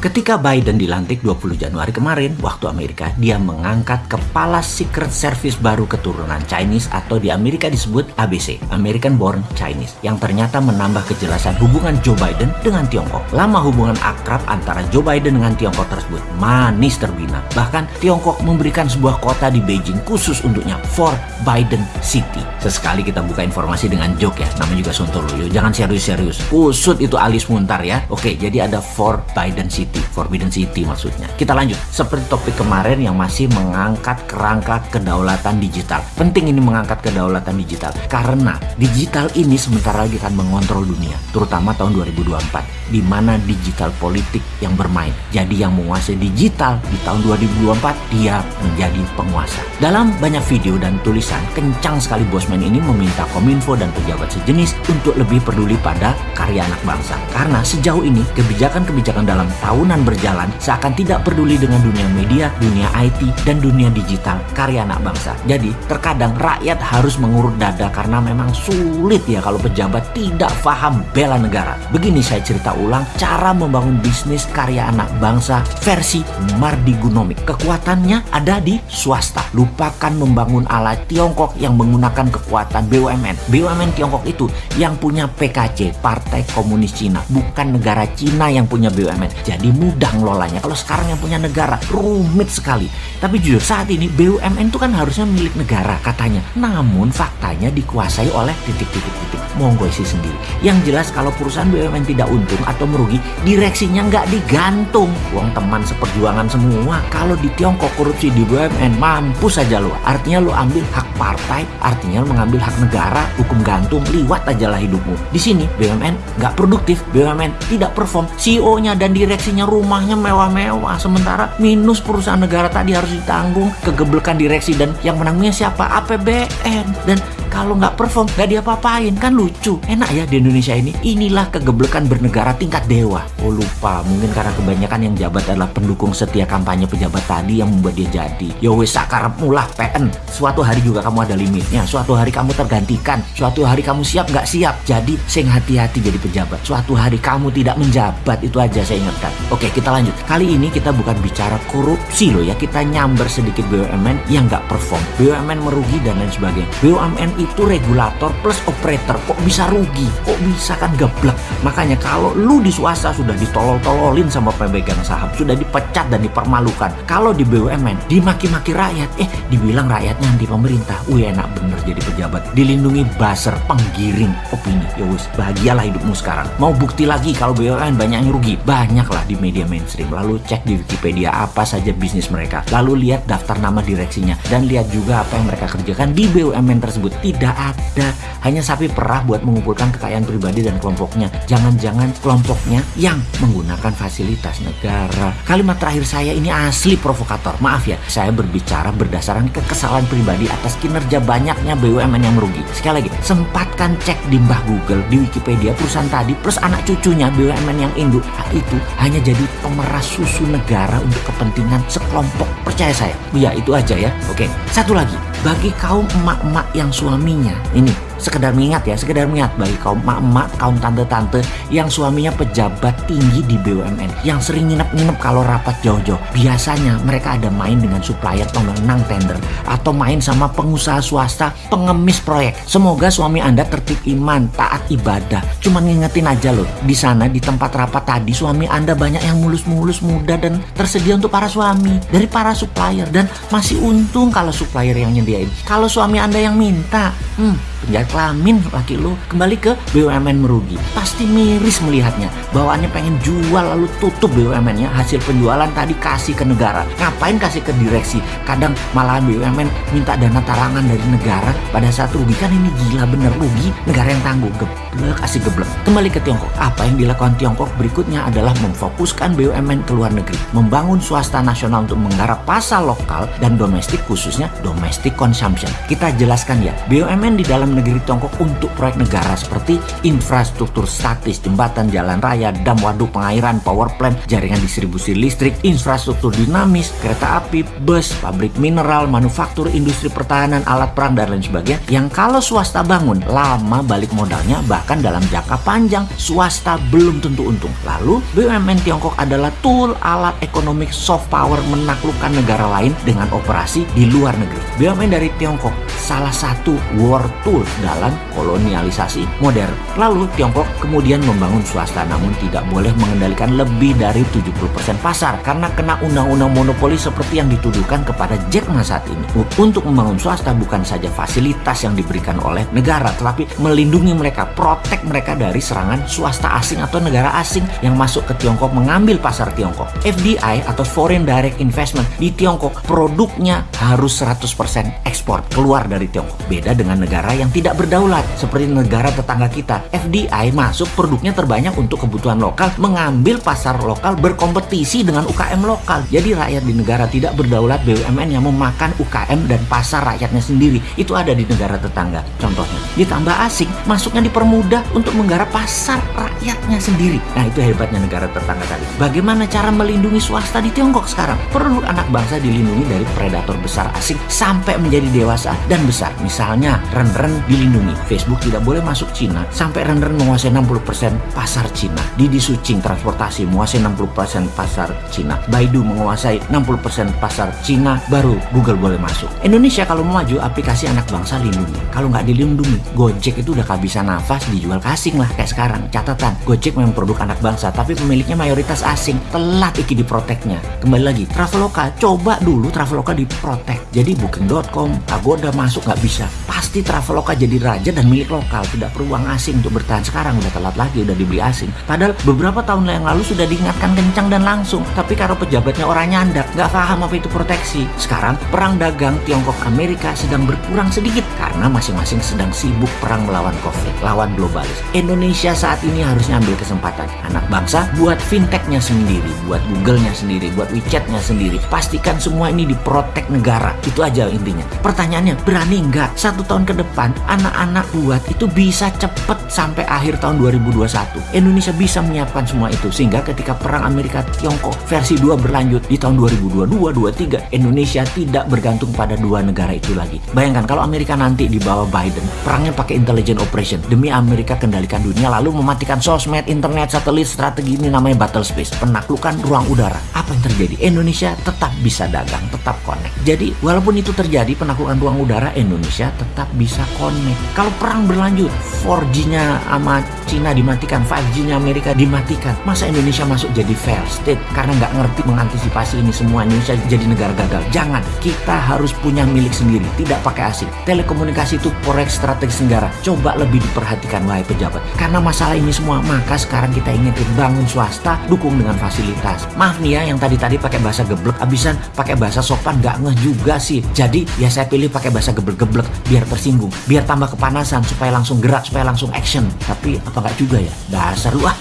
Ketika Biden dilantik 20 Januari kemarin, waktu Amerika, dia mengangkat kepala Secret Service baru keturunan Chinese atau di Amerika disebut ABC, American Born Chinese, yang ternyata menambah kejelasan hubungan Joe Biden dengan Tiongkok. Lama hubungan akrab antara Joe Biden dengan Tiongkok tersebut manis terbina. Bahkan Tiongkok memberikan sebuah kota di Beijing khusus untuknya, for Biden City. Sesekali kita buka informasi dengan joke ya, namanya juga Sontoloyo. Jangan serius-serius. Kusut itu alis muntar ya. Oke, jadi ada for Biden City, Forbidden City maksudnya. Kita lanjut. Seperti topik kemarin yang masih mengangkat kerangka kedaulatan digital. Penting ini mengangkat kedaulatan digital karena digital ini sebentar lagi akan mengontrol dunia, terutama tahun 2024 di mana digital politik yang bermain. Jadi yang menguasai digital di tahun 2024 dia menjadi penguasa. Dalam banyak video dan tulisan, kencang sekali Bosman ini meminta Kominfo dan pejabat sejenis untuk lebih peduli pada karya anak bangsa. Karena sejauh ini kebijakan-kebijakan dalam tahunan berjalan seakan tidak peduli dengan dunia media, dunia IT, dan dunia digital karya anak bangsa. Jadi terkadang rakyat harus mengurut dada karena memang sulit ya kalau pejabat tidak paham bela negara. Begini saya cerita ulang cara membangun bisnis karya anak bangsa versi Mardigonomic. Kekuatannya ada di swasta. Lupakan membangun ala Tiongkok yang menggunakan kekuatan BUMN. BUMN Tiongkok itu yang punya PKC, Partai Komunis Cina, bukan negara Cina yang punya BUMN. Jadi mudah ngelolanya. Kalau sekarang yang punya negara rumit sekali. Tapi jujur saat ini BUMN itu kan harusnya milik negara katanya. Namun faktanya dikuasai oleh titik-titik-titik. Monggo isi sendiri. Yang jelas kalau perusahaan BUMN tidak untung atau merugi, direksinya nggak digantung. Uang teman seperjuangan semua. Kalau di Tiongkok korupsi di BUMN mampu saja lo. Artinya lo ambil hak partai, artinya lo mengambil hak negara, hukum gantung, liwat aja lah hidupmu. Di sini BUMN nggak produktif, BUMN tidak perform, CEO-nya dan direksinya rumahnya mewah-mewah, sementara minus perusahaan negara tadi harus ditanggung, kegeblekan direksi dan yang menangnya siapa? APBN dan kalau nggak perform nggak diapa-apain. Kan lucu. Enak ya di Indonesia ini. Inilah kegeblekan bernegara tingkat dewa. Oh lupa. Mungkin karena kebanyakan yang jabat adalah pendukung setia kampanye pejabat tadi yang membuat dia jadi. Yo wes sakar mulah PN suatu hari juga kamu ada limitnya. Suatu hari kamu tergantikan. Suatu hari kamu siap nggak siap. Jadi sing hati-hati jadi pejabat. Suatu hari kamu tidak menjabat. Itu aja saya ingatkan. Oke kita lanjut. Kali ini kita bukan bicara korupsi loh ya. Kita nyamber sedikit BUMN yang nggak perform. BUMN merugi dan lain sebagainya. BUMN itu regulator plus operator. Kok bisa rugi? Kok bisa kan geblek? Makanya kalau lu di swasta sudah ditolol-tololin sama pemegang saham sudah dipecat dan dipermalukan kalau di BUMN dimaki-maki rakyat. Eh dibilang rakyatnya anti pemerintah. Wih enak bener jadi pejabat. Dilindungi buzzer penggiring opini. Ya wis bahagialah hidupmu sekarang. Mau bukti lagi kalau BUMN banyak yang rugi? Banyak lah di media mainstream. Lalu cek di Wikipedia apa saja bisnis mereka. Lalu lihat daftar nama direksinya. Dan lihat juga apa yang mereka kerjakan di BUMN tersebut tidak ada hanya sapi perah buat mengumpulkan kekayaan pribadi dan kelompoknya. Jangan-jangan kelompoknya yang menggunakan fasilitas negara. Kalimat terakhir saya ini asli provokator. Maaf ya, saya berbicara berdasarkan kekesalan pribadi atas kinerja banyaknya BUMN yang merugi. Sekali lagi, sempatkan cek di mbah Google, di Wikipedia perusahaan tadi plus anak cucunya BUMN yang induk itu hanya jadi pemeras susu negara untuk kepentingan sekelompok. Percaya saya. Ya itu aja ya. Oke, satu lagi. Bagi kaum emak-emak yang suaminya. Ini sekedar mengingat ya, sekedar mengingat bagi kaum emak-emak, kaum tante-tante yang suaminya pejabat tinggi di BUMN yang sering nginep-nginep kalau rapat jauh-jauh. Biasanya mereka ada main dengan supplier pemenang tender atau main sama pengusaha swasta pengemis proyek. Semoga suami Anda tertib iman, taat ibadah. Cuman ngingetin aja loh, di sana di tempat rapat tadi suami Anda banyak yang mulus-mulus muda dan tersedia untuk para suami dari para supplier dan masih untung kalau supplier yang nyediain. Kalau suami Anda yang minta, hmm, penjahat kelamin laki lu kembali ke BUMN merugi. Pasti miris melihatnya. Bawaannya pengen jual lalu tutup BUMN-nya hasil penjualan tadi kasih ke negara. Ngapain kasih ke direksi? Kadang malahan BUMN minta dana tarangan dari negara. Pada saat rugi kan ini gila bener. Rugi negara yang tanggung geblek kasih geblek. Kembali ke Tiongkok. Apa yang dilakukan Tiongkok berikutnya adalah memfokuskan BUMN ke luar negeri. Membangun swasta nasional untuk menggarap pasar lokal dan domestik khususnya domestic consumption. Kita jelaskan ya BUMN di dalam negeri Tiongkok untuk proyek negara seperti infrastruktur statis, jembatan, jalan raya, dam waduk, pengairan, power plant, jaringan distribusi listrik, infrastruktur dinamis, kereta api, bus, pabrik mineral, manufaktur, industri pertahanan, alat perang, dan lain sebagainya yang kalau swasta bangun, lama balik modalnya Bahkan dalam jangka panjang, swasta belum tentu untung. Lalu, BUMN Tiongkok adalah tool alat ekonomi soft power menaklukkan negara lain dengan operasi di luar negeri. BUMN dari Tiongkok salah satu war tool dalam kolonialisasi modern. Lalu, Tiongkok kemudian membangun swasta namun tidak boleh mengendalikan lebih dari 70% pasar karena kena undang-undang monopoli seperti yang dituduhkan kepada Jack Ma saat ini. Untuk membangun swasta bukan saja fasilitas yang diberikan oleh negara, tetapi melindungi mereka, protek mereka dari serangan swasta asing atau negara asing yang masuk ke Tiongkok mengambil pasar Tiongkok. FDI atau Foreign Direct Investment di Tiongkok produknya harus 100% ekspor keluar dari Tiongkok. Beda dengan negara yang tidak berdaulat seperti negara tetangga kita. FDI masuk produknya terbanyak untuk kebutuhan lokal, mengambil pasar lokal berkompetisi dengan UKM lokal. Jadi rakyat di negara tidak berdaulat BUMN yang memakan UKM dan pasar rakyatnya sendiri. Itu ada di negara tetangga contohnya. Ditambah asing, masuknya dipermudah untuk menggarap pasar rakyatnya sendiri. Nah itu hebatnya negara tetangga tadi. Bagaimana cara melindungi swasta di Tiongkok sekarang? Perlu anak bangsa dilindungi dari predator besar asing sampai menjadi dewasa dan besar. Misalnya Ren-Ren dilindungi. Facebook tidak boleh masuk Cina sampai Ren-Ren menguasai 60% pasar Cina. Didi Sucing transportasi menguasai 60% pasar Cina. Baidu menguasai 60% pasar Cina, baru Google boleh masuk. Indonesia kalau mau maju, aplikasi anak bangsa lindungi. Kalau nggak dilindungi, Gojek itu udah kehabisan nafas dijual ke asing lah kayak sekarang. Catatan, Gojek memang produk anak bangsa, tapi pemiliknya mayoritas asing. Telat iki diproteknya. Kembali lagi, Traveloka, coba dulu Traveloka diprotek. Jadi Booking.com, Agoda masuk nggak bisa. Pasti Traveloka jadi raja dan milik lokal, tidak perlu uang asing untuk bertahan. Sekarang udah telat lagi, udah dibeli asing. Padahal beberapa tahun yang lalu sudah diingatkan kencang dan langsung. Tapi kalau pejabatnya orang nyandak, nggak paham apa itu proteksi. Sekarang perang dagang Tiongkok Amerika sedang berkurang sedikit karena masing-masing sedang sibuk perang melawan COVID, lawan globalis. Indonesia saat ini harusnya ambil kesempatan. Anak bangsa buat fintechnya sendiri, buat Google-nya sendiri, buat WeChat-nya sendiri. Pastikan semua ini diprotek negara. Itu aja intinya. Pertanyaannya, berani nggak satu tahun ke depan anak-anak buat itu bisa cepet sampai akhir tahun 2021. Indonesia bisa menyiapkan semua itu sehingga ketika perang Amerika Tiongkok versi 2 berlanjut di tahun 2022-23 Indonesia tidak bergantung pada dua negara itu lagi. Bayangkan kalau Amerika nanti di bawah Biden perangnya pakai intelligent operation demi Amerika kendalikan dunia lalu mematikan sosmed, internet, satelit, strategi ini namanya battle space, penaklukan ruang udara. Apa yang terjadi? Indonesia tetap bisa dagang, tetap connect. Jadi walaupun itu terjadi penaklukan ruang udara Indonesia tetap bisa connect. Kalau perang berlanjut 4G-nya sama Cina dimatikan, 5G-nya Amerika dimatikan. Masa Indonesia masuk jadi fair state karena nggak ngerti mengantisipasi ini semua Indonesia jadi negara gagal. Jangan, kita harus punya milik sendiri, tidak pakai asing. Telekomunikasi itu proyek strategis negara. Coba lebih diperhatikan wahai pejabat. Karena masalah ini semua, maka sekarang kita ingin bangun swasta, dukung dengan fasilitas. Maaf nih ya, yang tadi-tadi pakai bahasa geblek, abisan pakai bahasa sopan nggak ngeh juga sih. Jadi ya saya pilih pakai bahasa geblek-geblek biar tersinggung, biar tambah kepanasan supaya langsung gerak, supaya langsung action. Tapi apa nggak juga ya? Dasar lu ah.